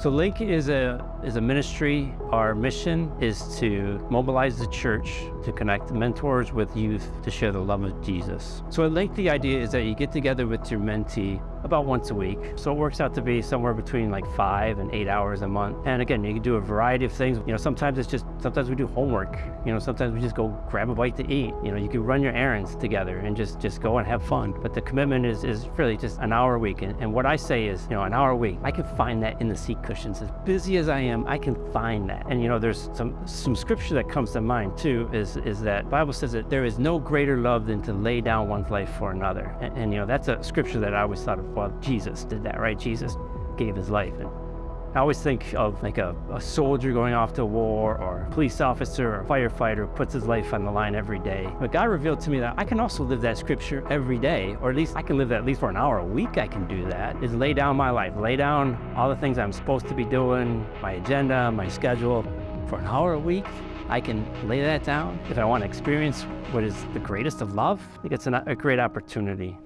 So Link is a is a ministry. Our mission is to mobilize the church to connect mentors with youth to share the love of Jesus. So at Link, the idea is that you get together with your mentee about once a week. So it works out to be somewhere between like five and eight hours a month. And again, you can do a variety of things. You know, sometimes it's just, sometimes we do homework. You know, sometimes we just go grab a bite to eat. You know, you can run your errands together and just, just go and have fun. But the commitment is, is really just an hour a week. And, and what I say is, you know, an hour a week, I can find that in the seat cushions. As busy as I am, I can find that. And you know, there's some, some scripture that comes to mind too, is, is that Bible says that there is no greater love than to lay down one's life for another. And, and you know, that's a scripture that I always thought of well, Jesus did that, right? Jesus gave his life. And I always think of like a, a soldier going off to war or a police officer or a firefighter who puts his life on the line every day. But God revealed to me that I can also live that scripture every day, or at least I can live that at least for an hour a week I can do that, is lay down my life, lay down all the things I'm supposed to be doing, my agenda, my schedule. For an hour a week, I can lay that down. If I want to experience what is the greatest of love, I think it's an, a great opportunity.